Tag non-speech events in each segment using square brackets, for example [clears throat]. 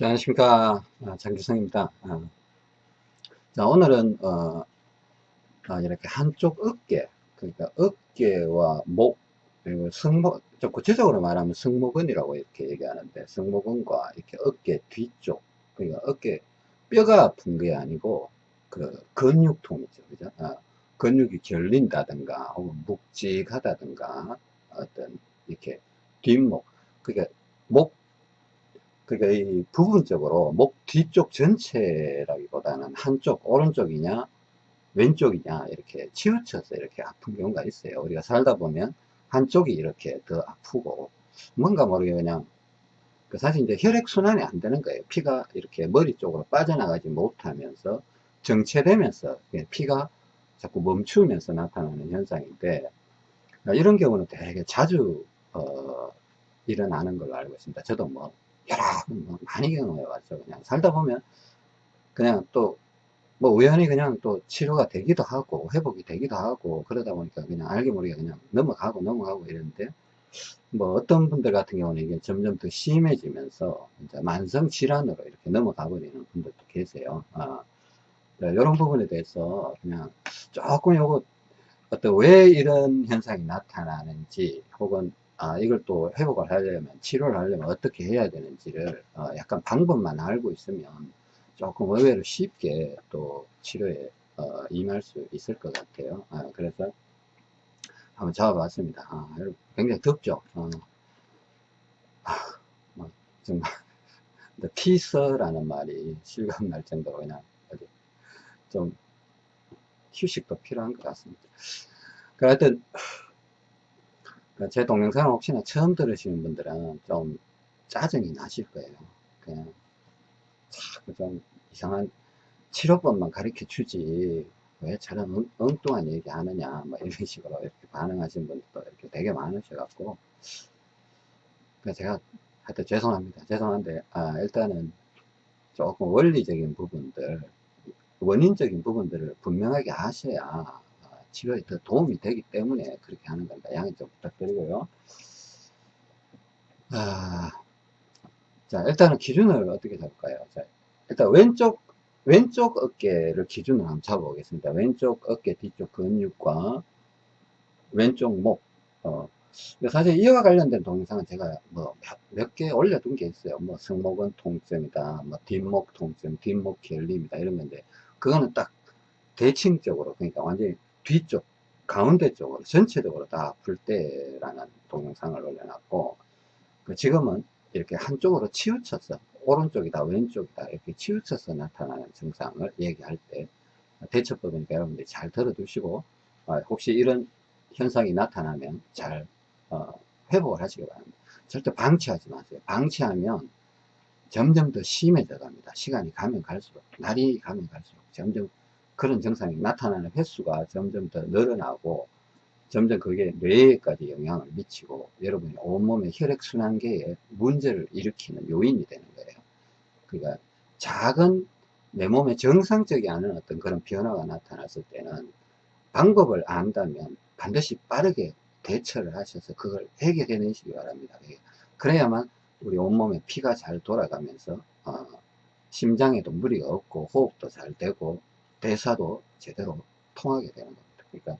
자, 안녕하십니까. 아, 장규성입니다. 아, 자, 오늘은, 어, 아, 이렇게 한쪽 어깨, 그러니까 어깨와 목, 그리고 승모, 좀 구체적으로 말하면 승모근이라고 이렇게 얘기하는데, 승모근과 이렇게 어깨 뒤쪽, 그러니까 어깨, 뼈가 아픈 게 아니고, 그, 근육통이죠. 그죠? 아, 근육이 결린다든가, 혹은 묵직하다든가, 어떤, 이렇게, 뒷목, 그러니까 목 그러니까 이 부분적으로 목 뒤쪽 전체라기보다는 한쪽 오른쪽이냐 왼쪽이냐 이렇게 치우쳐서 이렇게 아픈 경우가 있어요. 우리가 살다 보면 한쪽이 이렇게 더 아프고 뭔가 모르게 그냥 그 사실 이제 혈액순환이 안 되는 거예요. 피가 이렇게 머리 쪽으로 빠져나가지 못하면서 정체되면서 피가 자꾸 멈추면서 나타나는 현상인데 이런 경우는 되게 자주 어, 일어나는 걸로 알고 있습니다. 저도 뭐 여러 뭐 많이 경험해 왔죠. 그냥 살다 보면 그냥 또 뭐 우연히 그냥 또 치료가 되기도 하고 회복이 되기도 하고 그러다 보니까 그냥 알게 모르게 그냥 넘어가고 넘어가고 이러는데 뭐 어떤 분들 같은 경우는 이게 점점 더 심해지면서 이제 만성 질환으로 이렇게 넘어가 버리는 분들도 계세요. 아, 이런 부분에 대해서 그냥 조금 요거 어떤 왜 이런 현상이 나타나는지 혹은 아, 이걸 또 회복을 하려면, 치료를 하려면 어떻게 해야 되는지를 어, 약간 방법만 알고 있으면 조금 의외로 쉽게 또 치료에 어, 임할 수 있을 것 같아요. 아, 그래서 한번 잡아봤습니다. 아, 굉장히 덥죠? 어. 아, 뭐, 정말 [laughs] 티서라는 말이 실감날 정도로 그냥 좀 휴식도 필요한 것 같습니다. 그 하여튼 제 동영상을 혹시나 처음 들으시는 분들은 좀 짜증이 나실 거예요. 그냥 좀 이상한 치료법만 가르쳐 주지 왜 저런 엉, 엉뚱한 얘기 하느냐 뭐 이런 [laughs] 식으로 이렇게 반응하시는 분들도 이렇게 되게 많으셔 갖고 그러니까 제가 하여튼 죄송합니다. 죄송한데 아, 일단은 조금 원리적인 부분들 원인적인 부분들을 분명하게 아셔야 치료에 더 도움이 되기 때문에 그렇게 하는 겁니다. 양해 좀 부탁드리고요. 아, 자, 일단은 기준을 어떻게 잡을까요? 자, 일단 왼쪽, 왼쪽 어깨를 기준으로 한번 잡아보겠습니다. 왼쪽 어깨 뒤쪽 근육과 왼쪽 목, 어, 사실 이와 관련된 동영상은 제가 뭐몇개 올려둔 게 있어요. 뭐 승모근 통증이다, 뭐 뒷목 통증, 뒷목 결림이다 이런 건데 그거는 딱 대칭적으로 그러니까 완전히 뒤쪽 가운데 쪽으로 전체적으로 다 아플 때라는 동영상을 올려놨고 그 지금은 이렇게 한쪽으로 치우쳐서 오른쪽이다 왼쪽이다 이렇게 치우쳐서 나타나는 증상을 얘기할 때 대처법이니까 여러분들이 잘 들어 두시고 어, 혹시 이런 현상이 나타나면 잘 어, 회복을 하시기 바랍니다. 절대 방치하지 마세요. 방치하면 점점 더 심해져 갑니다. 시간이 가면 갈수록 날이 가면 갈수록 점점 그런 증상이 나타나는 횟수가 점점 더 늘어나고 점점 그게 뇌에까지 영향을 미치고 여러분이 온몸의 혈액순환계에 문제를 일으키는 요인이 되는 거예요. 그러니까 작은 내 몸에 정상적이 않은 어떤 그런 변화가 나타났을 때는 방법을 안다면 반드시 빠르게 대처를 하셔서 그걸 해결해 내시기 바랍니다. 그래야만 우리 온몸에 피가 잘 돌아가면서 어, 심장에도 무리가 없고 호흡도 잘 되고 대사도 제대로 통하게 되는 겁니다. 그러니까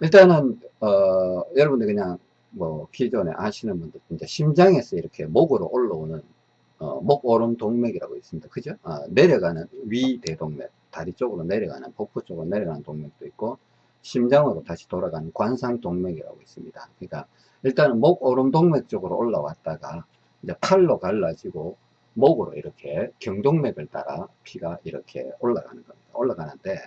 일단은 어, 여러분들 그냥 뭐 기존에 아시는 분들 이제 심장에서 이렇게 목으로 올라오는 어, 목 오름 동맥이라고 있습니다. 그죠? 어, 내려가는 위 대동맥, 다리 쪽으로 내려가는 복부 쪽으로 내려가는 동맥도 있고 심장으로 다시 돌아가는 관상 동맥이라고 있습니다. 그러니까 일단은 목 오름 동맥 쪽으로 올라왔다가 이제 팔로 갈라지고 목으로 이렇게 경동맥을 따라 피가 이렇게 올라가는 겁니다. 올라가는데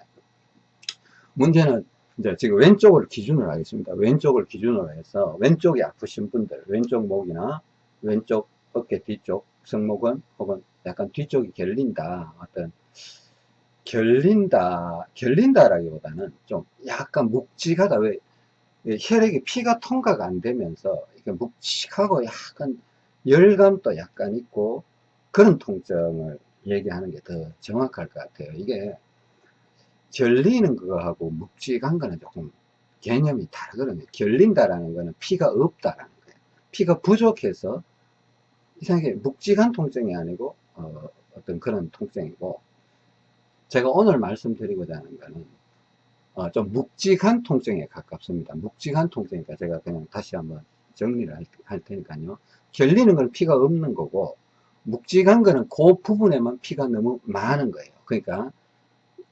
문제는 이제 지금 왼쪽을 기준으로 하겠습니다. 왼쪽을 기준으로 해서 왼쪽이 아프신 분들, 왼쪽 목이나 왼쪽 어깨 뒤쪽 승모근 혹은 약간 뒤쪽이 결린다. 어떤 결린다, 결린다라기보다는 좀 약간 묵직하다. 왜 혈액이 피가 통과가 안 되면서 이게 묵직하고 약간 열감도 약간 있고 그런 통증을 얘기하는 게 더 정확할 것 같아요. 이게 결리는 거하고 묵직한 거는 조금 개념이 다르거든요. 결린다라는 거는 피가 없다라는 거예요. 피가 부족해서 이상하게 묵직한 통증이 아니고 어, 떤 그런 통증이고 제가 오늘 말씀드리고자 하는 거는 어, 좀 묵직한 통증에 가깝습니다. 묵직한 통증이니까 제가 그냥 다시 한번 정리를 할, 할 테니까요. 결리는 건 피가 없는 거고 묵직한 거는 그 부분에만 피가 너무 많은 거예요. 그러니까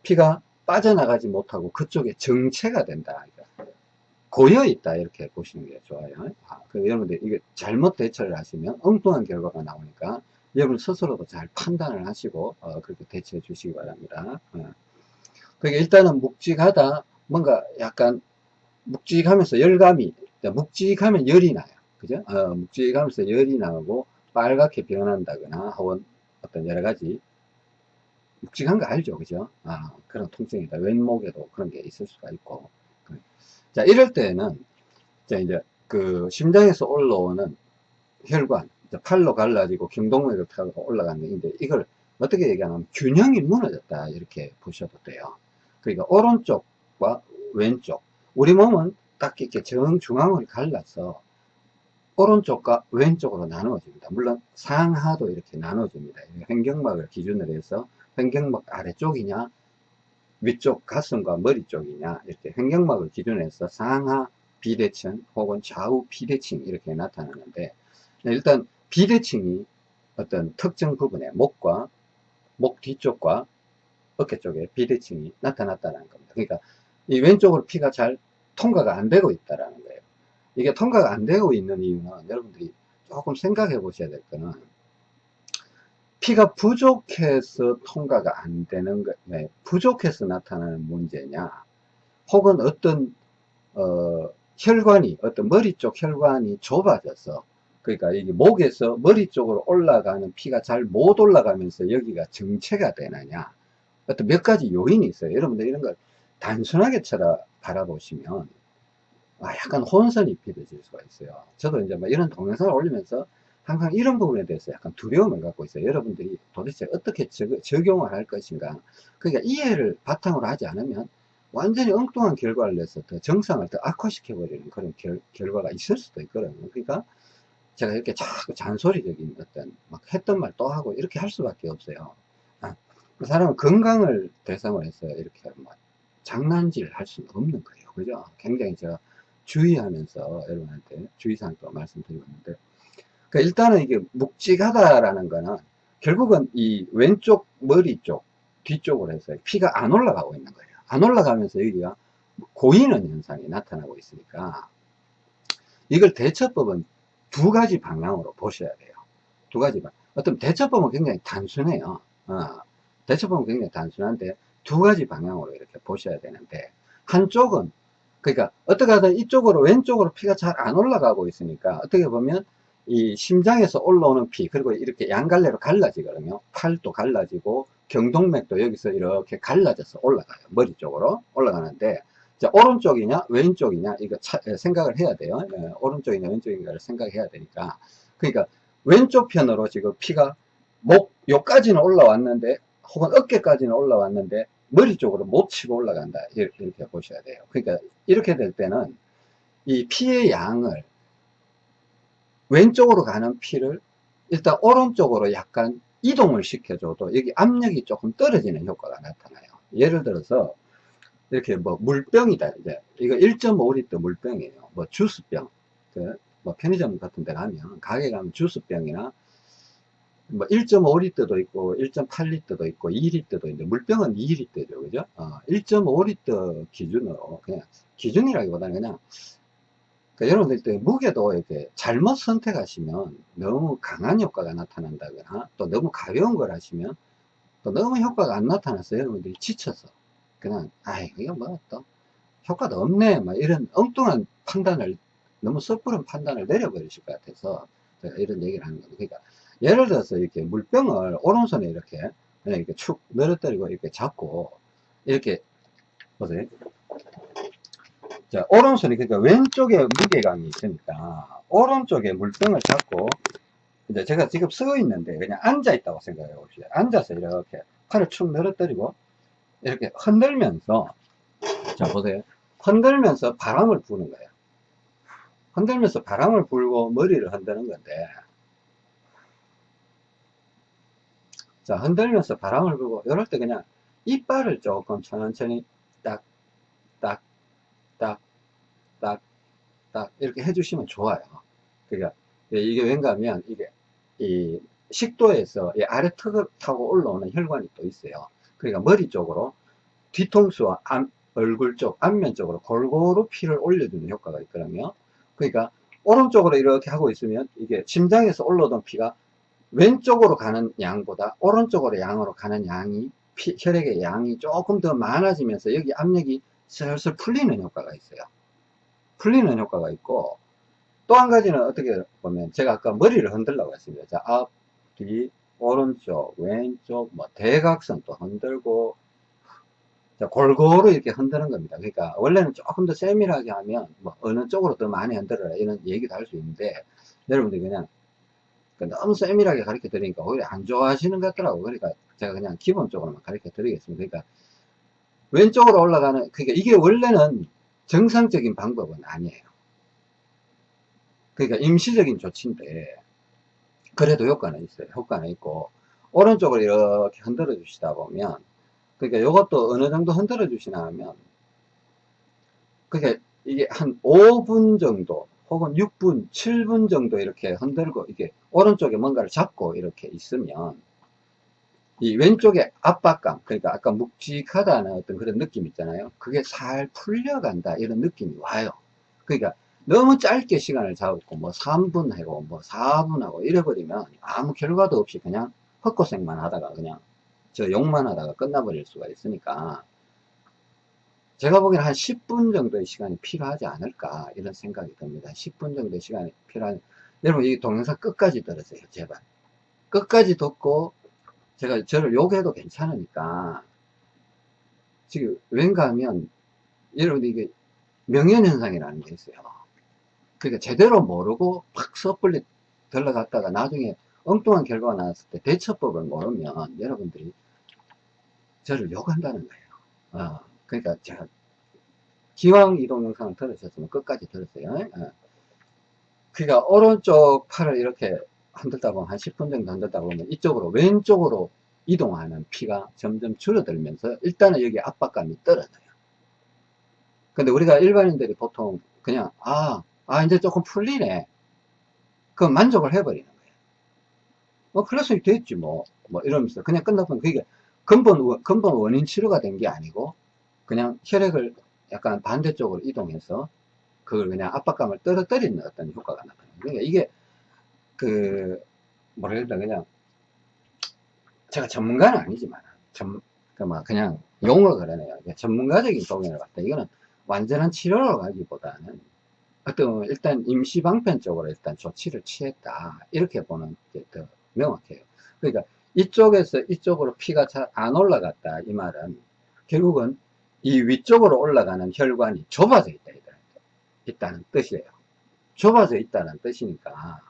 피가 빠져나가지 못하고 그쪽에 정체가 된다. 그러니까 고여 있다 이렇게 보시는 게 좋아요. 아, 그 여러분들 이게 잘못 대처를 하시면 엉뚱한 결과가 나오니까 여러분 스스로도 잘 판단을 하시고 어, 그렇게 대처해 주시기 바랍니다. 어. 그게 일단은 묵직하다 뭔가 약간 묵직하면서 열감이 묵직하면 열이 나요. 그죠? 어, 묵직하면서 열이 나고 빨갛게 변한다거나 혹은 어떤 여러 가지 묵직한 거 알죠? 그죠? 아, 그런 통증이다. 왼목에도 그런 게 있을 수가 있고. 자, 이럴 때는, 자, 이제 그 심장에서 올라오는 혈관, 팔로 갈라지고 경동맥을 타고 올라가는 건데, 이걸 어떻게 얘기하냐면 균형이 무너졌다. 이렇게 보셔도 돼요. 그러니까 오른쪽과 왼쪽. 우리 몸은 딱 이렇게 정중앙으로 갈라서 오른쪽과 왼쪽으로 나누어집니다. 물론 상하도 이렇게 나눠집니다. 횡경막을 기준으로 해서 횡경막 아래쪽이냐 위쪽 가슴과 머리 쪽이냐 이렇게 횡경막을 기준으로 해서 상하 비대칭 혹은 좌우 비대칭 이렇게 나타나는데 일단 비대칭이 어떤 특정 부분에 목과 목 뒤쪽과 어깨 쪽에 비대칭이 나타났다는 겁니다. 그러니까 이 왼쪽으로 피가 잘 통과가 안 되고 있다는 거예요. 이게 통과가 안 되고 있는 이유는 여러분들이 조금 생각해 보셔야 될 거는 피가 부족해서 통과가 안 되는 거, 네, 부족해서 나타나는 문제냐, 혹은 어떤, 어, 혈관이, 어떤 머리 쪽 혈관이 좁아져서, 그러니까 이게 목에서 머리 쪽으로 올라가는 피가 잘 못 올라가면서 여기가 정체가 되느냐, 어떤 몇 가지 요인이 있어요. 여러분들 이런 걸 단순하게 쳐다 바라보시면, 아, 약간 혼선이 빚어질 수가 있어요. 저도 이제 뭐 이런 동영상을 올리면서 항상 이런 부분에 대해서 약간 두려움을 갖고 있어요. 여러분들이 도대체 어떻게 적, 용을할 것인가. 그러니까 이해를 바탕으로 하지 않으면 완전히 엉뚱한 결과를 내서 더 정상을 더 악화시켜버리는 그런 결, 결과가 있을 수도 있거든요. 그러니까 제가 이렇게 자꾸 잔소리적인 어떤 막 했던 말 또 하고 이렇게 할 수밖에 없어요. 아, 그 사람은 건강을 대상으로 해서 이렇게 막 장난질 할 수는 없는 거예요. 그죠? 굉장히 제가 주의하면서 여러분한테 주의사항도 말씀드리고 있는데 그러니까 일단은 이게 묵직하다라는 거는 결국은 이 왼쪽 머리 쪽 뒤쪽으로 해서 피가 안 올라가고 있는 거예요. 안 올라가면서 여기가 고이는 현상이 나타나고 있으니까 이걸 대처법은 두 가지 방향으로 보셔야 돼요. 두 가지 방 어떤 대처법은 굉장히 단순해요. 어, 대처법은 굉장히 단순한데 두 가지 방향으로 이렇게 보셔야 되는데 한쪽은 그러니까 어떻게 하든 이쪽으로 왼쪽으로 피가 잘 안 올라가고 있으니까 어떻게 보면 이 심장에서 올라오는 피 그리고 이렇게 양갈래로 갈라지거든요. 팔도 갈라지고 경동맥도 여기서 이렇게 갈라져서 올라가요. 머리 쪽으로 올라가는데 자 오른쪽이냐 왼쪽이냐 이거 차, 생각을 해야 돼요. 예, 오른쪽이냐 왼쪽인가를 생각해야 되니까. 그러니까 왼쪽 편으로 지금 피가 목 요까지는 올라왔는데 혹은 어깨까지는 올라왔는데 머리 쪽으로 못 치고 올라간다. 이렇게 보셔야 돼요. 그러니까 이렇게 될 때는 이 피의 양을 왼쪽으로 가는 피를 일단 오른쪽으로 약간 이동을 시켜줘도 여기 압력이 조금 떨어지는 효과가 나타나요. 예를 들어서 이렇게 뭐 물병이다. 이제 이거 1.5리터 물병이에요. 뭐 주스병. 그 뭐 편의점 같은 데 가면 가게 가면 주스병이나 뭐 1.5리터도 있고 1.8리터도 있고 2리터도 있는데 물병은 2리터죠. 그죠? 어, 1.5리터 기준으로 그냥 기준이라기보다는 그냥 그러니까 여러분들 무게도 이렇게 잘못 선택하시면 너무 강한 효과가 나타난다거나 또 너무 가벼운 걸 하시면 또 너무 효과가 안 나타나서 여러분들이 지쳐서 그냥 아이 이거 뭐또 효과도 없네. 막 이런 엉뚱한 판단을 너무 섣부른 판단을 내려버리실 것 같아서 이런 얘기를 하는 거예요 그러니까 예를 들어서 이렇게 물병을 오른손에 이렇게 그냥 이렇게 축 늘어뜨리고 이렇게 잡고 이렇게 보세요. 자, 오른손이 그러니까 왼쪽에 무게감이 있으니까 오른쪽에 물병을 잡고 이제 제가 지금 쓰고 있는데 그냥 앉아 있다고 생각해 봅시다. 앉아서 이렇게 팔을 축 늘어뜨리고 이렇게 흔들면서 자 보세요. 흔들면서 바람을 부는 거예요. 흔들면서 바람을 불고 머리를 흔드는 건데 자, 흔들면서 바람을 불고, 이럴 때 그냥 이빨을 조금 천천히 딱, 딱, 딱, 딱, 딱, 이렇게 해주시면 좋아요. 그러니까, 이게 왠가 하면, 이게, 이 식도에서 이 아래 턱을 타고 올라오는 혈관이 또 있어요. 그러니까 머리 쪽으로 뒤통수와 앞, 얼굴 쪽, 앞면 쪽으로 골고루 피를 올려주는 효과가 있거든요. 그러니까 오른쪽으로 이렇게 하고 있으면 이게 심장에서 올라오던 피가 왼쪽으로 가는 양보다 오른쪽으로 양으로 가는 양이 피, 혈액의 양이 조금 더 많아지면서 여기 압력이 슬슬 풀리는 효과가 있어요. 풀리는 효과가 있고 또 한 가지는 어떻게 보면 제가 아까 머리를 흔들라고 했습니다. 자, 앞, 뒤, 오른쪽, 왼쪽, 뭐 대각선 또 흔들고 자, 골고루 이렇게 흔드는 겁니다. 그러니까 원래는 조금 더 세밀하게 하면 뭐 어느 쪽으로 더 많이 흔들어라 이런 얘기도 할 수 있는데 여러분들이 그냥 그러니까 너무 세밀하게 가르쳐 드리니까 오히려 안 좋아하시는 것 같더라고. 그러니까 제가 그냥 기본적으로만 가르쳐 드리겠습니다. 그러니까 왼쪽으로 올라가는 그러니까 이게 원래는 정상적인 방법은 아니에요. 그러니까 임시적인 조치인데 그래도 효과는 있어요. 효과는 있고 오른쪽으로 이렇게 흔들어 주시다 보면 그러니까 이것도 어느 정도 흔들어 주시나 하면 그러니까 이게 한 5분 정도 혹은 6분, 7분 정도 이렇게 흔들고 이게 오른쪽에 뭔가를 잡고 이렇게 있으면 이 왼쪽에 압박감 그러니까 아까 묵직하다는 어떤 그런 느낌 있잖아요. 그게 살 풀려간다 이런 느낌이 와요. 그러니까 너무 짧게 시간을 잡고 뭐 3분 하고 뭐 4분 하고 이래버리면 아무 결과도 없이 그냥 헛고생만 하다가 그냥 저 욕만 하다가 끝나버릴 수가 있으니까 제가 보기에는 한 10분 정도의 시간이 필요하지 않을까 이런 생각이 듭니다. 10분 정도의 시간이 필요한 여러분 이 동영상 끝까지 들으세요 제발. 끝까지 듣고 제가 저를 욕해도 괜찮으니까. 지금 왠가 하면 여러분 이게 명현현상이라는 게 있어요. 그러니까 제대로 모르고 팍 섣불리 들러갔다가 나중에 엉뚱한 결과가 나왔을 때 대처법을 모르면 여러분들이 저를 욕한다는 거예요. 어, 그러니까 제가 기왕 이 동 영상을 들으셨으면 끝까지 들었어요. 어. 그러니까 오른쪽 팔을 이렇게 흔들다 보면 한 10분 정도 흔들다 보면 이쪽으로 왼쪽으로 이동하는 피가 점점 줄어들면서 일단은 여기 압박감이 떨어져요. 근데 우리가 일반인들이 보통 그냥 아, 아 이제 조금 풀리네. 그럼 만족을 해버리는 거예요. 뭐 클래스이 됐지 뭐, 뭐 이러면서 그냥 끝나면 그게 근본, 근본 원인 치료가 된 게 아니고 그냥 혈액을 약간 반대쪽으로 이동해서 그걸 그냥 압박감을 떨어뜨리는 어떤 효과가 나타나요. 그러니까 이게 그 뭐라 해야 되나 그냥 제가 전문가는 아니지만 전, 그막 그냥 용어 그러네요. 전문가적인 동의를 봤다. 이거는 완전한 치료로 가기보다는 어떤 일단 임시방편적으로 일단 조치를 취했다 이렇게 보는 게 더 명확해요. 그러니까 이쪽에서 이쪽으로 피가 잘 안 올라갔다 이 말은 결국은 이 위쪽으로 올라가는 혈관이 좁아져 있다 있다는 뜻이에요. 좁아져 있다는 뜻이니까.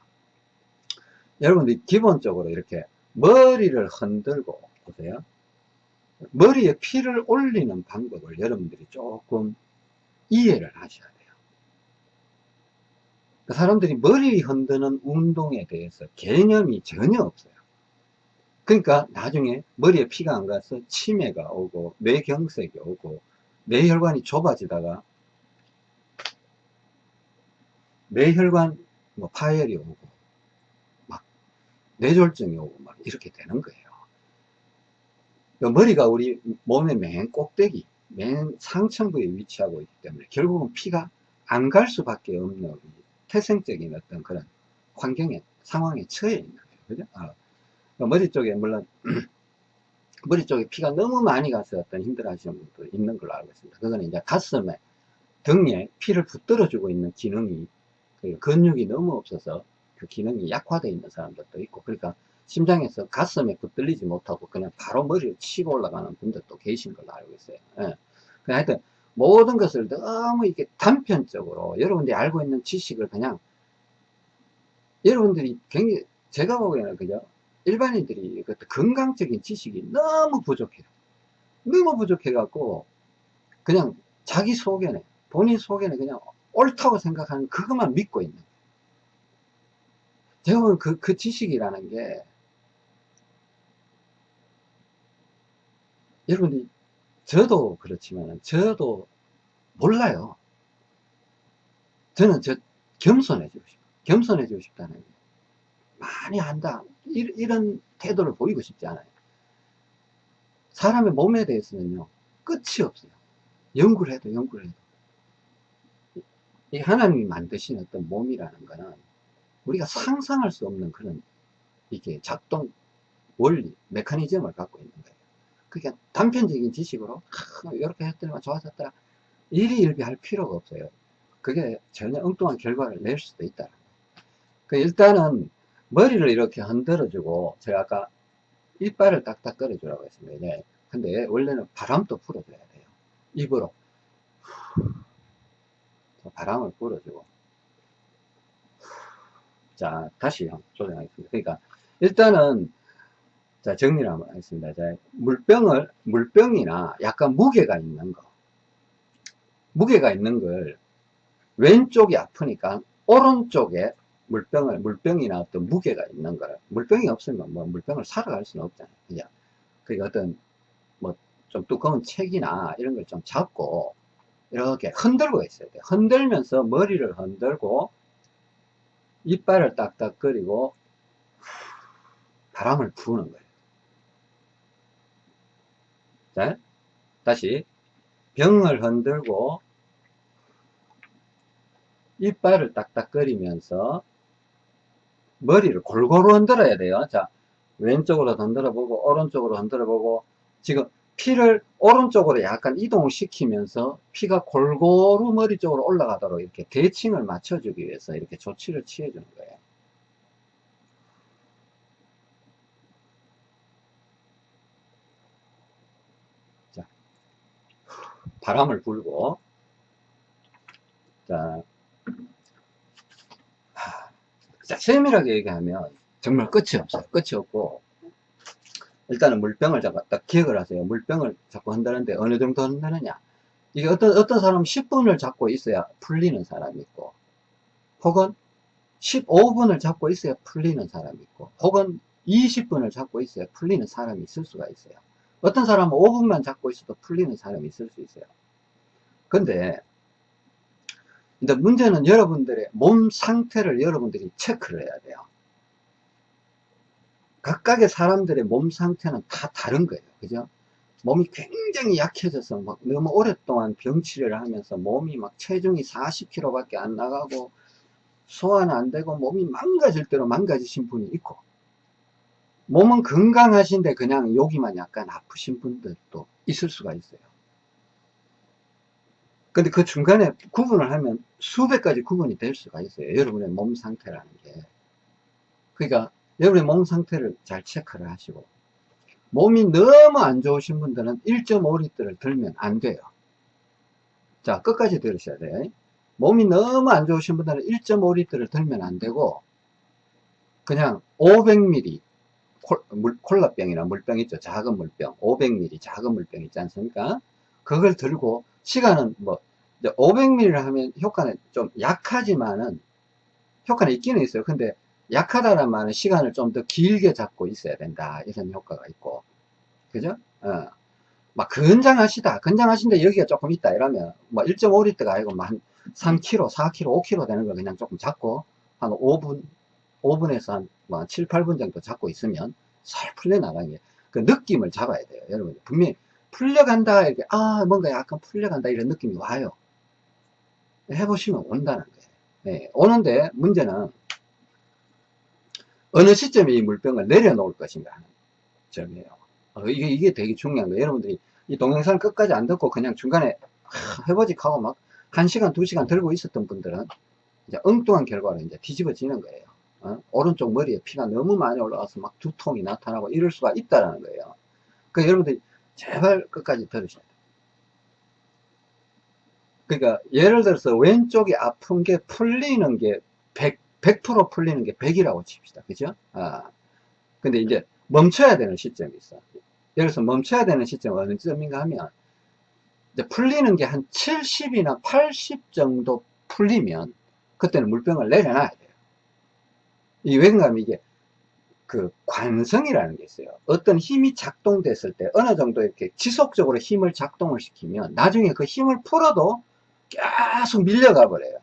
여러분들이 기본적으로 이렇게 머리를 흔들고 보세요. 머리에 피를 올리는 방법을 여러분들이 조금 이해를 하셔야 돼요. 사람들이 머리 흔드는 운동에 대해서 개념이 전혀 없어요. 그러니까 나중에 머리에 피가 안 가서 치매가 오고 뇌경색이 오고 뇌혈관이 좁아지다가 뇌혈관 뭐 파열이 오고 막 뇌졸중이 오고 막 이렇게 되는 거예요 머리가 우리 몸의 맨 꼭대기 맨 상층부에 위치하고 있기 때문에 결국은 피가 안 갈 수밖에 없는 태생적인 어떤 그런 환경에 상황에 처해 있는 거예요 그죠? 아, 머리 쪽에 물론 [clears throat] 머리 쪽에 피가 너무 많이 가서 어떤 힘들어 하시는 분도 있는 걸로 알고 있습니다. 그거는 이제 가슴에 등에 피를 붙들어 주고 있는 기능이 그 근육이 너무 없어서 그 기능이 약화되어 있는 사람들도 있고 그러니까 심장에서 가슴에 붙들리지 못하고 그냥 바로 머리를 치고 올라가는 분들도 계신 걸로 알고 있어요. 예. 하여튼 모든 것을 너무 이렇게 단편적으로 여러분들이 알고 있는 지식을 그냥 여러분들이 굉장히 제가 보기에는 그죠 일반인들이 건강적인 지식이 너무 부족해요. 너무 부족해 갖고 그냥 자기 속에는 본인 속에는 그냥 옳다고 생각하는 그것만 믿고 있는 보면 그, 그 지식이라는 게 여러분이 저도 그렇지만 저도 몰라요. 저는 저 겸손해지고 싶어. 겸손해지고 싶다는 게 많이 한다. 이, 런 태도를 보이고 싶지 않아요. 사람의 몸에 대해서는요, 끝이 없어요. 연구를 해도 연구를 해도. 이 하나님이 만드신 어떤 몸이라는 거는 우리가 상상할 수 없는 그런 이게 작동 원리, 메커니즘을 갖고 있는 거예요. 그러니까 단편적인 지식으로 이렇게 했더니만 좋아졌더라. 일희일비 할 필요가 없어요. 그게 전혀 엉뚱한 결과를 낼 수도 있다. 그 일단은 머리를 이렇게 흔들어주고 제가 아까 이빨을 딱딱 끌어주라고 했습니다. 네. 근데 원래는 바람도 불어줘야 돼요. 입으로 바람을 불어주고 자 다시 조정하겠습니다. 그러니까 일단은 자 정리를 한번 하겠습니다. 자, 물병을 물병이나 약간 무게가 있는 거 무게가 있는 걸 왼쪽이 아프니까 오른쪽에 물병을 물병이나 어떤 무게가 있는 걸 물병이 없으면 뭐 물병을 사러 갈 수는 없잖아요. 그죠? 그러니까 어떤 뭐 좀 두꺼운 책이나 이런 걸 좀 잡고 이렇게 흔들고 있어야 돼요. 흔들면서 머리를 흔들고 이빨을 딱딱거리고 바람을 부는 거예요. 자, 다시 병을 흔들고 이빨을 딱딱거리면서 머리를 골고루 흔들어야 돼요. 자, 왼쪽으로 흔들어 보고 오른쪽으로 흔들어 보고 지금 피를 오른쪽으로 약간 이동시키면서 피가 골고루 머리 쪽으로 올라가도록 이렇게 대칭을 맞춰주기 위해서 이렇게 조치를 취해주는 거예요. 자, 바람을 불고 자, 자, 세밀하게 얘기하면 정말 끝이 없어요. 끝이 없고 일단은 물병을 잡아 딱 기억을 하세요. 물병을 자꾸 한다는데 어느 정도 한다느냐. 이게 어떤 어떤 사람은 10분을 잡고 있어야 풀리는 사람이 있고 혹은 15분을 잡고 있어야 풀리는 사람이 있고 혹은 20분을 잡고 있어야 풀리는 사람이 있을 수가 있어요. 어떤 사람은 5분만 잡고 있어도 풀리는 사람이 있을 수 있어요. 근데 근데 문제는 여러분들의 몸 상태를 여러분들이 체크를 해야 돼요. 각각의 사람들의 몸 상태는 다 다른 거예요. 그죠? 몸이 굉장히 약해져서 막 너무 오랫동안 병치료를 하면서 몸이 막 체중이 40kg 밖에 안 나가고 소화는 안 되고 몸이 망가질 대로 망가지신 분이 있고 몸은 건강하신데 그냥 여기만 약간 아프신 분들도 있을 수가 있어요. 근데 그 중간에 구분을 하면 수백 가지 구분이 될 수가 있어요. 여러분의 몸 상태라는 게. 그러니까 여러분의 몸 상태를 잘 체크를 하시고 몸이 너무 안 좋으신 분들은 1.5리터를 들면 안 돼요. 자, 끝까지 들으셔야 돼요. 몸이 너무 안 좋으신 분들은 1.5리터를 들면 안 되고 그냥 500ml 콜 라병이나 물병 있죠. 작은 물병. 500ml 작은 물병 있지 않습니까? 그걸 들고 시간은 뭐 500ml를 하면 효과는 좀 약하지만은 효과는 있기는 있어요. 근데 약하다는 말은 시간을 좀 더 길게 잡고 있어야 된다. 이런 효과가 있고. 그죠? 어. 막 건장하시다. 건장하신데 여기가 조금 있다. 이러면 뭐 1.5리터가 아니고 뭐한 3kg, 4kg, 5kg 되는 걸 그냥 조금 잡고 한 5분, 5분에서 한 뭐 7, 8분 정도 잡고 있으면 살 풀려나가는 게그 느낌을 잡아야 돼요. 여러분 분명히 풀려간다 이렇게 아 뭔가 약간 풀려간다 이런 느낌이 와요 해보시면 온다는 거예요 네, 오는데 문제는 어느 시점에 이 물병을 내려놓을 것인가 하는 점이에요 어, 이게, 이게 되게 중요한 거예요 여러분들이 이 동영상 끝까지 안 듣고 그냥 중간에 해보직 하고 막 1시간 2시간 들고 있었던 분들은 이제 엉뚱한 결과로 이제 뒤집어지는 거예요 어? 오른쪽 머리에 피가 너무 많이 올라와서 막 두통이 나타나고 이럴 수가 있다는 거예요 그 여러분들이 제발 끝까지 들으셔야 돼요. 그러니까 예를 들어서 왼쪽이 아픈 게 풀리는 게 100, 100% 풀리는 게 100이라고 칩시다. 그죠? 아. 근데 이제 멈춰야 되는 시점이 있어. 예를 들어서 멈춰야 되는 시점은 어느 점인가 하면 이제 풀리는 게 한 70이나 80 정도 풀리면 그때는 물병을 내려놔야 돼요. 이 왜냐하면 이게 그 관성이라는 게 있어요. 어떤 힘이 작동됐을 때 어느 정도 이렇게 지속적으로 힘을 작동을 시키면 나중에 그 힘을 풀어도 계속 밀려가 버려요.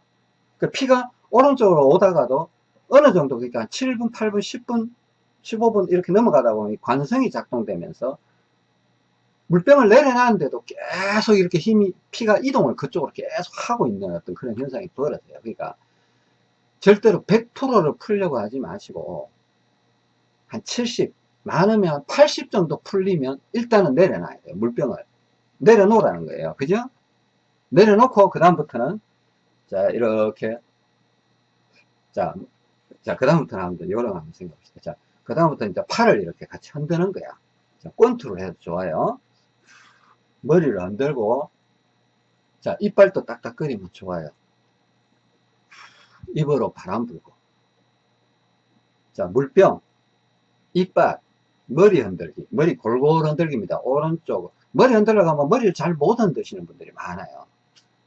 그 피가 오른쪽으로 오다가도 어느 정도 그러니까 7분, 8분, 10분, 15분 이렇게 넘어가다 보면 관성이 작동되면서 물병을 내려놨는데도 계속 이렇게 힘이 피가 이동을 그쪽으로 계속 하고 있는 어떤 그런 현상이 벌어져요. 그러니까 절대로 100%를 풀려고 하지 마시고 한 70, 많으면 80 정도 풀리면 일단은 내려놔야 돼요. 물병을. 내려놓으라는 거예요. 그죠? 내려놓고 그 다음부터는 자 이렇게 자, 자, 그 다음부터는 한번 요령 한번 생각합시다. 자, 그 다음부터 이제 팔을 이렇게 같이 흔드는 거야. 자, 권투를 해도 좋아요. 머리를 흔들고, 자, 이빨도 딱딱거리면 좋아요. 입으로 바람 불고. 자, 물병, 이빨, 머리 흔들기. 머리 골골 흔들기입니다. 오른쪽. 머리 흔들려고 하면 머리를 잘 못 흔드시는 분들이 많아요.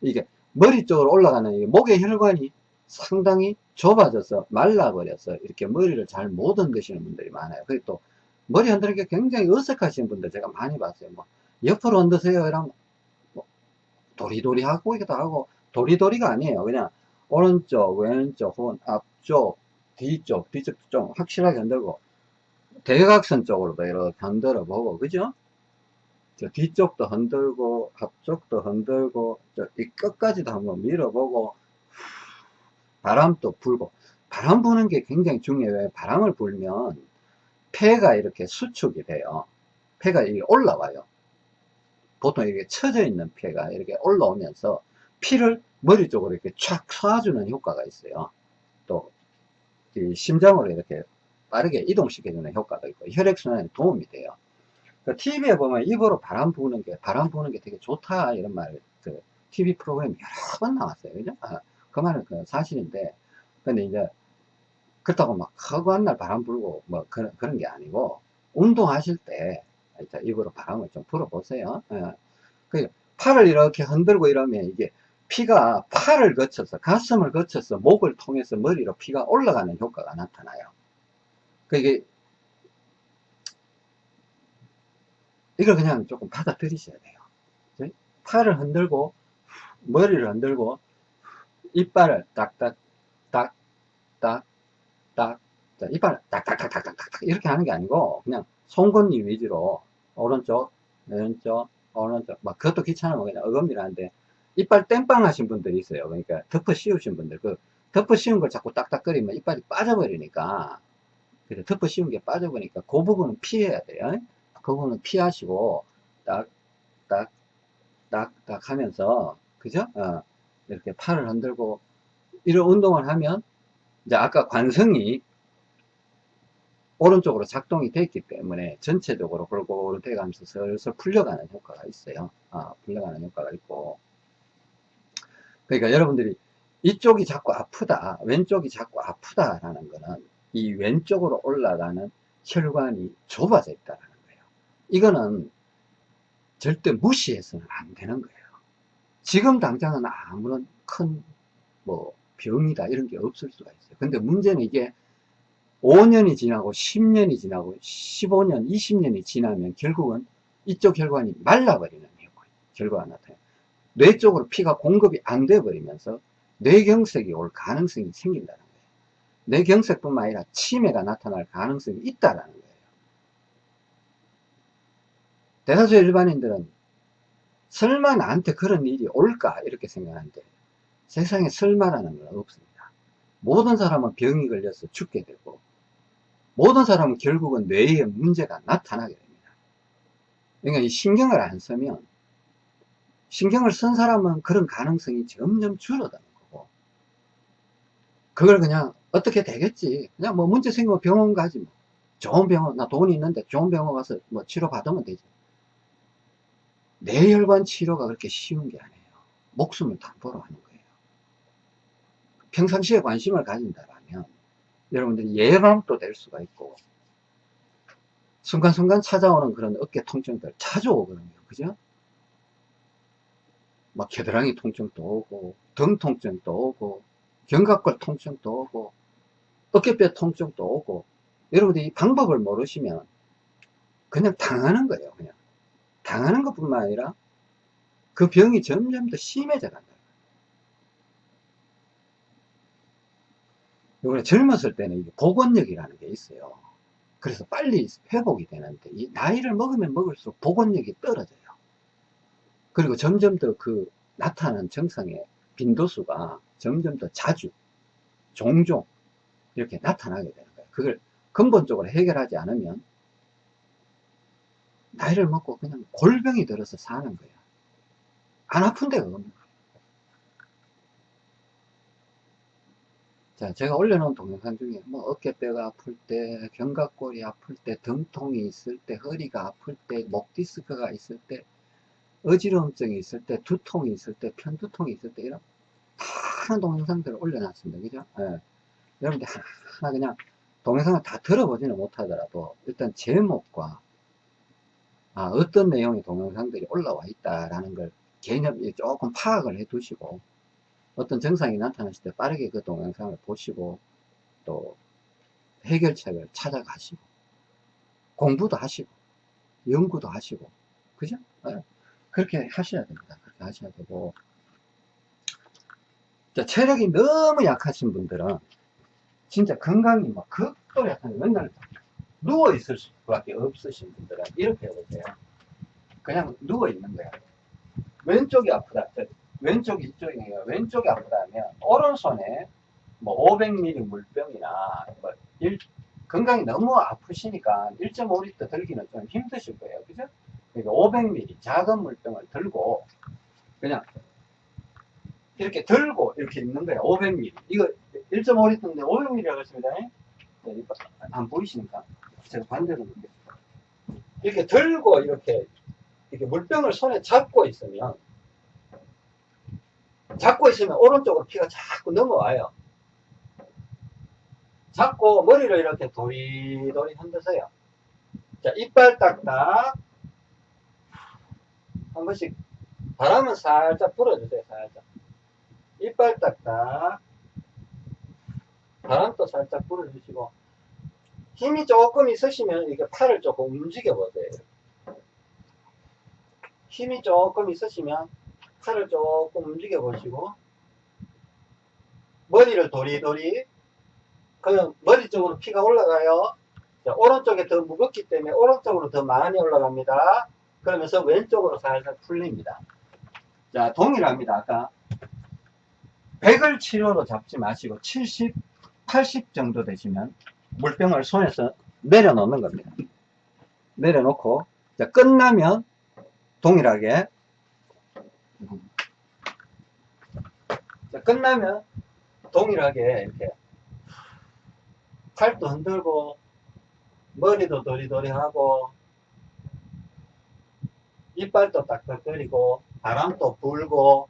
이게 머리 쪽으로 올라가는 목의 혈관이 상당히 좁아져서 말라버려서 이렇게 머리를 잘 못 흔드시는 분들이 많아요. 그리고 또 머리 흔드는 게 굉장히 어색하신 분들 제가 많이 봤어요. 뭐 옆으로 흔드세요 이러면 뭐 도리도리 하고 이기도 하고 도리도리가 아니에요. 그냥 오른쪽, 왼쪽, 혹은 앞쪽, 뒤쪽, 뒤쪽도 좀 확실하게 흔들고 대각선 쪽으로도 이렇게 흔들어 보고 그죠? 저 뒤쪽도 흔들고 앞쪽도 흔들고 이 끝까지도 한번 밀어보고 바람도 불고 바람 부는 게 굉장히 중요해요. 바람을 불면 폐가 이렇게 수축이 돼요. 폐가 이게 올라와요. 보통 이렇게 처져 있는 폐가 이렇게 올라오면서 피를 머리 쪽으로 이렇게 촥 쏴주는 효과가 있어요. 또 심장으로 이렇게 빠르게 이동시켜주는 효과도 있고 혈액순환에 도움이 돼요. 그 TV에 보면 입으로 바람 부는 게 바람 부는 게 되게 좋다 이런 말 그 TV 프로그램 여러 번 나왔어요. 그죠? 아, 그 말은 그 사실인데 근데 이제 그렇다고 막 허구한 날 바람 불고 뭐 그런, 그런 게 아니고 운동하실 때 입으로 바람을 좀 불어보세요. 예. 그 팔을 이렇게 흔들고 이러면 이게 피가 팔을 거쳐서 가슴을 거쳐서 목을 통해서 머리로 피가 올라가는 효과가 나타나요. 그게 이걸 그냥 조금 받아들이셔야 돼요. 팔을 흔들고 머리를 흔들고 이빨을 딱딱 딱딱 딱. 이빨을 딱딱딱딱딱딱 이렇게 하는 게 아니고 그냥 송곳니 위주로 오른쪽 왼쪽 오른쪽. 막 그것도 귀찮으면 그냥 어금니를 하는데 이빨 땜빵 하신 분들이 있어요. 그러니까 덮어 씌우신 분들. 그 덮어 씌운 걸 자꾸 딱딱거리면 이빨이 빠져버리니까. 그래 덮어 씌운 게 빠져버리니까 그 부분은 피해야 돼요. 그 부분은 피하시고 딱딱딱딱 하면서 그죠? 어. 이렇게 팔을 흔들고 이런 운동을 하면 이제 아까 관성이 오른쪽으로 작동이 됐기 때문에 전체적으로 골고루 돼가면서 슬슬 풀려가는 효과가 있어요. 아, 풀려가는 효과가 있고. 그러니까 여러분들이 이쪽이 자꾸 아프다, 왼쪽이 자꾸 아프다라는 거는 이 왼쪽으로 올라가는 혈관이 좁아져 있다는 거예요. 이거는 절대 무시해서는 안 되는 거예요. 지금 당장은 아무런 큰 뭐 병이다 이런 게 없을 수가 있어요. 근데 문제는 이게 5년이 지나고 10년이 지나고 15년, 20년이 지나면 결국은 이쪽 혈관이 말라버리는 결과가 나타나요. 뇌 쪽으로 피가 공급이 안 돼 버리면서 뇌경색이 올 가능성이 생긴다는 거예요. 뇌경색뿐만 아니라 치매가 나타날 가능성이 있다라는 거예요. 대다수 일반인들은 설마 나한테 그런 일이 올까? 이렇게 생각하는데 세상에 설마라는 건 없습니다. 모든 사람은 병이 걸려서 죽게 되고 모든 사람은 결국은 뇌에 문제가 나타나게 됩니다. 그러니까 이 신경을 안 쓰면 신경을 쓴 사람은 그런 가능성이 점점 줄어드는 거고 그걸 그냥 어떻게 되겠지? 그냥 뭐 문제 생기면 병원 가지 뭐. 좋은 병원 나 돈이 있는데 좋은 병원 가서 뭐 치료 받으면 되지 뇌혈관 치료가 그렇게 쉬운 게 아니에요. 목숨을 담보로 하는 거예요. 평상시에 관심을 가진다면 여러분들이 예방도 될 수가 있고 순간순간 찾아오는 그런 어깨 통증들 자주 오거든요. 그죠? 막 겨드랑이 통증도 오고 등 통증도 오고 견갑골 통증도 오고 어깨뼈 통증도 오고 여러분들이 이 방법을 모르시면 그냥 당하는 거예요. 그냥 당하는 것뿐만 아니라 그 병이 점점 더 심해져 간다. 요번에 젊었을 때는 복원력이라는 게 있어요. 그래서 빨리 회복이 되는데 이 나이를 먹으면 먹을수록 복원력이 떨어져요. 그리고 점점 더 그 나타나는 증상의 빈도수가 점점 더 자주 종종 이렇게 나타나게 되는 거예요. 그걸 근본적으로 해결하지 않으면 나이를 먹고 그냥 골병이 들어서 사는 거예요. 안 아픈 데가 없는. 자, 제가 올려놓은 동영상 중에 뭐 어깨뼈가 아플 때, 견갑골이 아플 때, 등통이 있을 때, 허리가 아플 때, 목 디스크가 있을 때, 어지러움증이 있을 때, 두통이 있을 때, 편두통이 있을 때 이런 많은 동영상들을 올려놨습니다. 그죠? 예. 여러분들 하나 그냥 동영상을 다 들어보지는 못하더라도 일단 제목과 아, 어떤 내용의 동영상들이 올라와 있다라는 걸 개념 조금 파악을 해 두시고 어떤 증상이 나타났을 때 빠르게 그 동영상을 보시고 또 해결책을 찾아가시고 공부도 하시고 연구도 하시고 그죠? 네. 그렇게 하셔야 됩니다. 그렇게 하셔야 되고 자, 체력이 너무 약하신 분들은 진짜 건강이 막 극도 약한 맨날 누워 있을 수밖에 없으신 분들은 이렇게 해보세요. 그냥 누워 있는 거야. 왼쪽이 아프다. 왼쪽 이쪽이에요. 왼쪽이 아프다면 오른손에 뭐 500ml 물병이나 뭐 일, 건강이 너무 아프시니까 1.5리터 들기는 좀 힘드실 거예요. 그죠? 그러니까 500ml 작은 물병을 들고 그냥 이렇게 들고 이렇게 있는 거예요. 500ml. 이거 1.5리터인데 500ml라고 했습니다. 네, 안 보이시니까 제가 반대로. 이렇게 들고 이렇게 이렇게 물병을 손에 잡고 있으면 잡고 있으면 오른쪽으로 피가 자꾸 넘어와요. 잡고 머리를 이렇게 도리도리 흔드세요. 자, 이빨 딱딱 한 번씩 바람은 살짝 불어주세요. 살짝. 이빨 딱딱 바람도 살짝 불어주시고 힘이 조금 있으시면 이렇게 팔을 조금 움직여 보세요. 힘이 조금 있으시면 팔을 조금 움직여 보시고 머리를 도리도리 그럼 머리 쪽으로 피가 올라가요. 자, 오른쪽에 더 무겁기 때문에 오른쪽으로 더 많이 올라갑니다. 그러면서 왼쪽으로 살살 풀립니다. 자, 동일합니다. 아까 100을 치료로 잡지 마시고 70, 80 정도 되시면 물병을 손에서 내려놓는 겁니다. 내려놓고 자, 끝나면 동일하게 자, 끝나면 동일하게 이렇게 팔도 흔들고 머리도 도리도리하고 이빨도 딱딱거리고 바람도 불고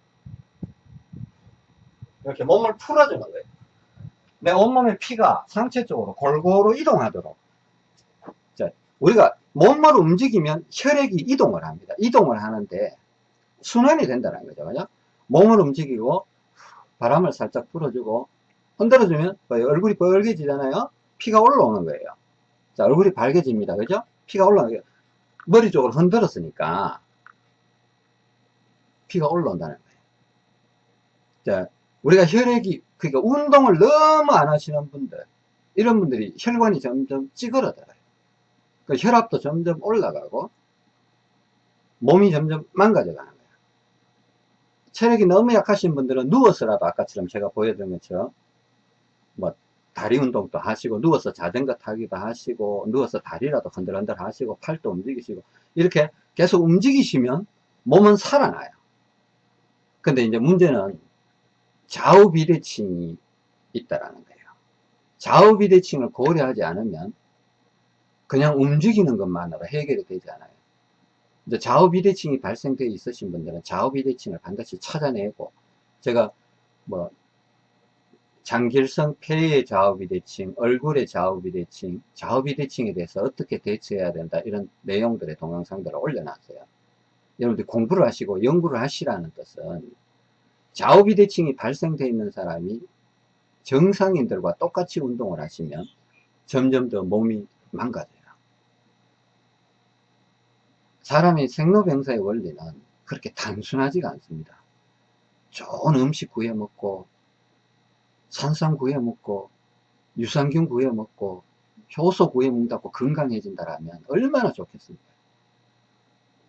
이렇게 몸을 풀어주는 거예요. 내 온몸의 피가 상체 쪽으로 골고루 이동하도록 자, 우리가 몸을 움직이면 혈액이 이동을 합니다. 이동을 하는데 순환이 된다는 거죠. 그죠? 몸을 움직이고 바람을 살짝 불어주고 흔들어주면 얼굴이 빨개지잖아요. 피가 올라오는 거예요. 자, 얼굴이 밝아집니다. 그죠? 피가 올라오는 거예요. 머리 쪽으로 흔들었으니까 피가 올라온다는 거예요. 자, 우리가 혈액이 그러니까 운동을 너무 안 하시는 분들 이런 분들이 혈관이 점점 찌그러들어요. 그 혈압도 점점 올라가고 몸이 점점 망가져 가는 거예요. 체력이 너무 약하신 분들은 누워서라도 아까처럼 제가 보여드린 것처럼 뭐 다리 운동도 하시고 누워서 자전거 타기도 하시고 누워서 다리라도 흔들흔들 하시고 팔도 움직이시고 이렇게 계속 움직이시면 몸은 살아나요. 근데 이제 문제는 좌우 비대칭이 있다라는 거예요. 좌우 비대칭을 고려하지 않으면 그냥 움직이는 것만으로 해결이 되지 않아요. 이제 좌우 비대칭이 발생되어 있으신 분들은 좌우 비대칭을 반드시 찾아내고 제가 뭐 장길성 폐의 좌우 비대칭, 얼굴의 좌우 비대칭, 좌우 비대칭에 대해서 어떻게 대처해야 된다 이런 내용들의 동영상들을 올려놨어요. 여러분들 공부를 하시고 연구를 하시라는 뜻은 좌우 비대칭이 발생되어 있는 사람이 정상인들과 똑같이 운동을 하시면 점점 더 몸이 망가져요. 사람이 생로병사의 원리는 그렇게 단순하지가 않습니다. 좋은 음식 구해 먹고, 산삼 구해 먹고, 유산균 구해 먹고, 효소 구해 먹다고 건강해진다라면 얼마나 좋겠습니까?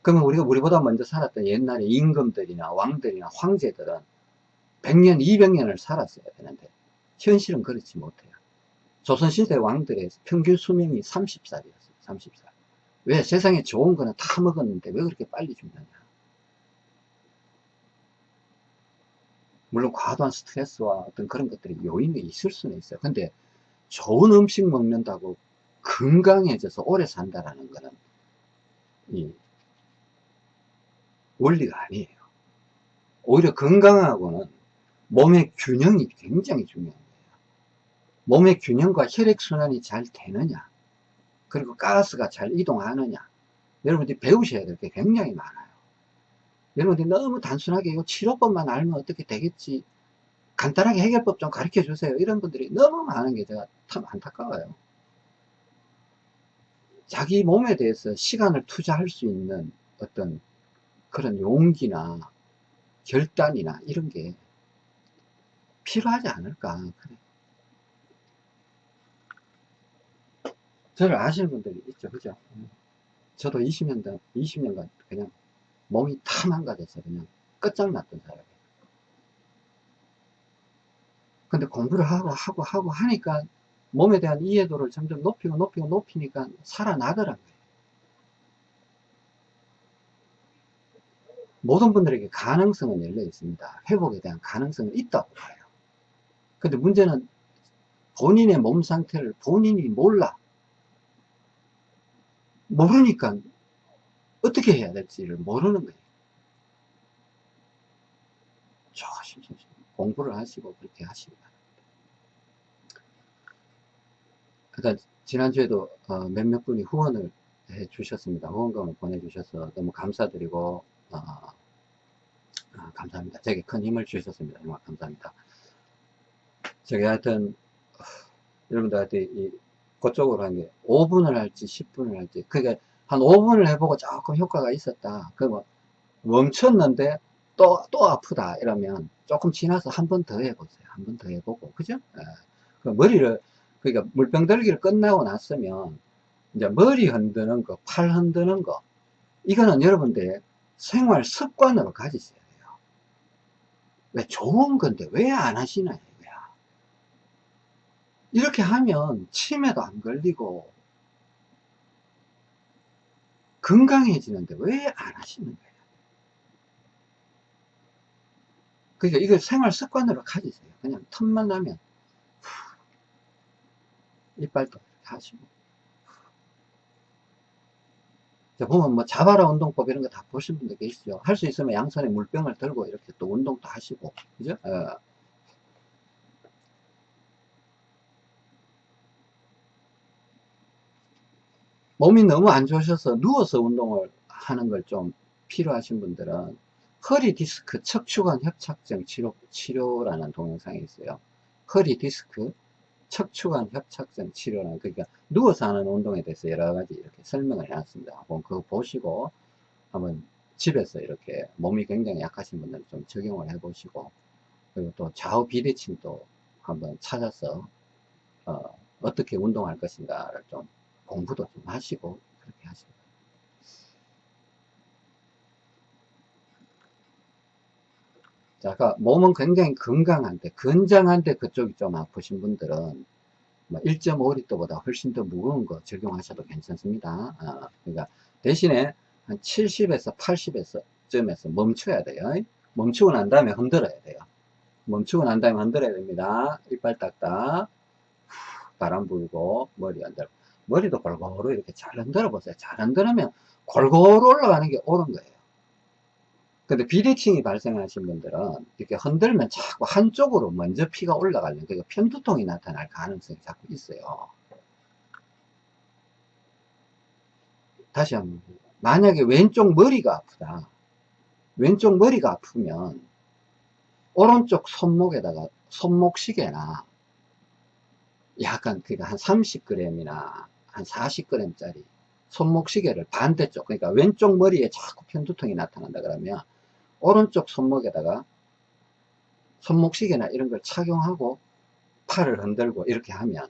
그러면 우리가 우리보다 먼저 살았던 옛날에 임금들이나 왕들이나 황제들은 100년, 200년을 살았어야 되는데 현실은 그렇지 못해요. 조선시대 왕들의 평균 수명이 30살이었어요. 30살. 왜? 세상에 좋은 거는 다 먹었는데 왜 그렇게 빨리 죽느냐. 물론 과도한 스트레스와 어떤 그런 것들이 요인이 있을 수는 있어요. 근데 좋은 음식 먹는다고 건강해져서 오래 산다라는 거는 이 원리가 아니에요. 오히려 건강하고는 몸의 균형이 굉장히 중요한 거예요. 몸의 균형과 혈액순환이 잘 되느냐, 그리고 가스가 잘 이동하느냐, 여러분들이 배우셔야 될 게 굉장히 많아요. 여러분들이 너무 단순하게 이 치료법만 알면 어떻게 되겠지, 간단하게 해결법 좀 가르쳐 주세요. 이런 분들이 너무 많은 게 제가 참 안타까워요. 자기 몸에 대해서 시간을 투자할 수 있는 어떤 그런 용기나 결단이나 이런 게 필요하지 않을까. 그래. 저를 아시는 분들이 있죠. 그죠? 저도 20년, 20년간 그냥 몸이 다 망가져서 그냥 끝장났던 사람이에요. 근데 공부를 하고 하고 하고 하니까 몸에 대한 이해도를 점점 높이고 높이고 높이니까 살아나더라고요. 모든 분들에게 가능성은 열려 있습니다. 회복에 대한 가능성은 있다고 봐요. 근데 문제는 본인의 몸 상태를 본인이 몰라. 모르니까 어떻게 해야 될지를 모르는 거예요. 조심 조심 공부를 하시고 그렇게 하시기 바랍니다. 그러니까 지난주에도 어, 몇몇 분이 후원을 해 주셨습니다. 후원금을 보내주셔서 너무 감사드리고 어, 아, 감사합니다. 제게 큰 힘을 주셨습니다. 정말 감사합니다. 저기 하여튼 어, 여러분들한테 이 그쪽으로 한 게 5분을 할지 10분을 할지 그게 한 5분을 해보고 조금 효과가 있었다. 그뭐 멈췄는데 또 또 아프다 이러면 조금 지나서 한 번 더 해보세요. 한 번 더 해보고 그죠? 예. 그 머리를 그러니까 물병 들기를 끝나고 났으면 이제 머리 흔드는 거, 팔 흔드는 거 이거는 여러분들 생활 습관으로 가지셔야 돼요. 왜 좋은 건데 왜 안 하시나 이거야. 이렇게 하면 치매도 안 걸리고 건강해지는데 왜 안 하시는 거예요? 그러니까 이걸 생활 습관으로 가지세요. 그냥 틈만 나면 이빨도 하시고 보면 뭐 자바라 운동법 이런 거 다 보신 분들 계시죠. 할 수 있으면 양손에 물병을 들고 이렇게 또 운동도 하시고, 그죠? 어. 몸이 너무 안 좋으셔서 누워서 운동을 하는 걸 좀 필요하신 분들은 허리 디스크 척추관 협착증 치료, 치료라는 동영상이 있어요. 허리 디스크 척추관 협착증 치료는 그러니까 누워서 하는 운동에 대해서 여러 가지 이렇게 설명을 해놨습니다. 한번 그거 보시고 한번 집에서 이렇게 몸이 굉장히 약하신 분들은 좀 적용을 해 보시고 그리고 또 좌우 비대칭도 한번 찾아서 어, 떻게 운동할 것인가를 좀 공부도 좀 하시고 그렇게 하시고 자, 아까 몸은 굉장히 건강한데, 건장한데 그쪽이 좀 아프신 분들은 1.5리터보다 뭐 훨씬 더 무거운 거 적용하셔도 괜찮습니다. 어, 그러니까 대신에 한 70에서 80에서 점에서 멈춰야 돼요. 멈추고 난 다음에 흔들어야 돼요. 멈추고 난 다음에 흔들어야 됩니다. 이빨 딱딱 바람 불고 머리 흔들고 머리도 골고루 이렇게 잘 흔들어 보세요. 잘 흔들으면 골고루 올라가는 게 옳은 거예요. 근데 비대칭이 발생하신 분들은 이렇게 흔들면 자꾸 한쪽으로 먼저 피가 올라가는 그러니까 편두통이 나타날 가능성이 자꾸 있어요. 다시 한번 만약에 왼쪽 머리가 아프다. 왼쪽 머리가 아프면 오른쪽 손목에다가 손목시계나 약간 그러니까 한 30g이나 한 40g짜리 손목시계를 반대쪽 그러니까 왼쪽 머리에 자꾸 편두통이 나타난다 그러면 오른쪽 손목에다가 손목시계나 이런 걸 착용하고 팔을 흔들고 이렇게 하면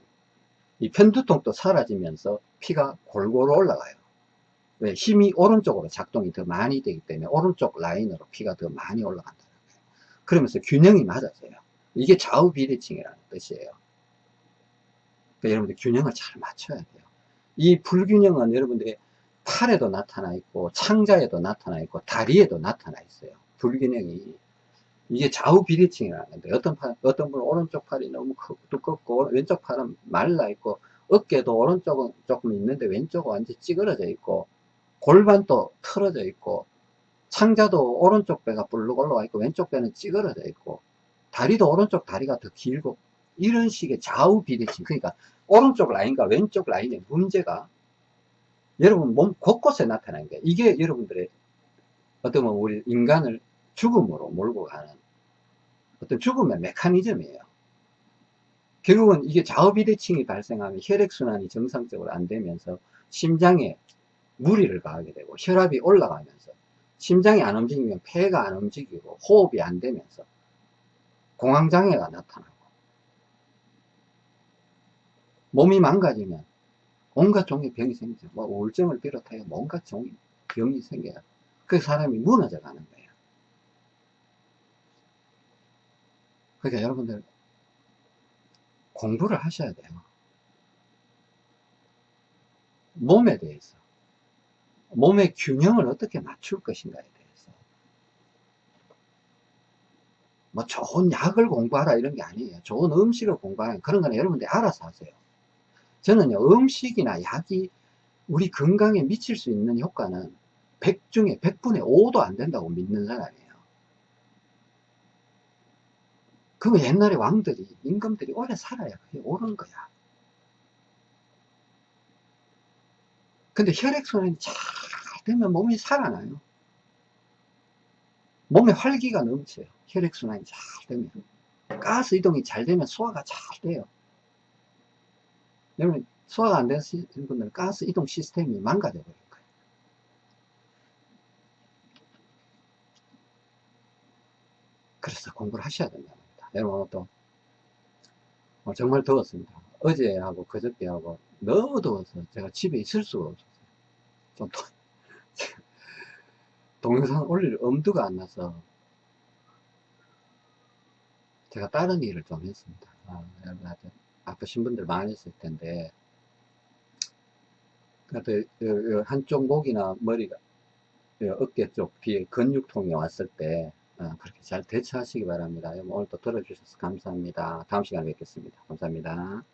이 편두통도 사라지면서 피가 골고루 올라가요. 왜? 힘이 오른쪽으로 작동이 더 많이 되기 때문에 오른쪽 라인으로 피가 더 많이 올라간다. 그러면서 균형이 맞아져요. 이게 좌우 비대칭이라는 뜻이에요. 그러니까 여러분들 균형을 잘 맞춰야 돼요. 이 불균형은 여러분들이 팔에도 나타나 있고 창자에도 나타나 있고 다리에도 나타나 있어요. 불균형이 이게 좌우 비대칭이라는 건데 어떤 팔, 어떤 분은 오른쪽 팔이 너무 크, 두껍고 왼쪽 팔은 말라 있고 어깨도 오른쪽은 조금 있는데 왼쪽은 완전 찌그러져 있고 골반도 틀어져 있고 창자도 오른쪽 배가 불룩 올라와 있고 왼쪽 배는 찌그러져 있고 다리도 오른쪽 다리가 더 길고 이런 식의 좌우 비대칭 그러니까 오른쪽 라인과 왼쪽 라인의 문제가 여러분 몸 곳곳에 나타나는 게 이게 여러분들의 어떤 우리 인간을 죽음으로 몰고 가는 어떤 죽음의 메커니즘이에요. 결국은 이게 좌우 비대칭이 발생하면 혈액순환이 정상적으로 안 되면서 심장에 무리를 가하게 되고 혈압이 올라가면서 심장이 안 움직이면 폐가 안 움직이고 호흡이 안 되면서 공황장애가 나타나고 몸이 망가지면 온갖 종의 병이 생기죠. 뭐 우울증을 비롯하여 온갖 종의 병이 생겨요. 그 사람이 무너져 가는 거예요. 그러니까 여러분들 공부를 하셔야 돼요. 몸에 대해서. 몸의 균형을 어떻게 맞출 것인가에 대해서. 뭐 좋은 약을 공부하라 이런 게 아니에요. 좋은 음식을 공부하라 그런 거는 여러분들이 알아서 하세요. 저는요, 음식이나 약이 우리 건강에 미칠 수 있는 효과는 100 중에 100분의 5도 안 된다고 믿는 사람이에요. 그거 옛날에 왕들이, 임금들이 오래 살아야 그게 옳은 거야. 근데 혈액순환이 잘 되면 몸이 살아나요. 몸에 활기가 넘쳐요. 혈액순환이 잘 되면. 가스 이동이 잘 되면 소화가 잘 돼요. 여러분, 소화가 안 되는 분들은 가스 이동 시스템이 망가져 버릴 거예요. 그래서 공부를 하셔야 된다. 여러분 또 어, 정말 더웠습니다. 어제하고 그저께하고 너무 더워서 제가 집에 있을 수가 없었어요. 좀 더, [laughs] 동영상 올릴 엄두가 안 나서 제가 다른 일을 좀 했습니다. 아, 여러분 아프신 분들 많으실 텐데 한쪽 목이나 머리가 어깨 쪽 뒤에 근육통이 왔을 때 어, 그렇게 잘 대처하시기 바랍니다. 오늘 또 들어주셔서 감사합니다. 다음 시간에 뵙겠습니다. 감사합니다.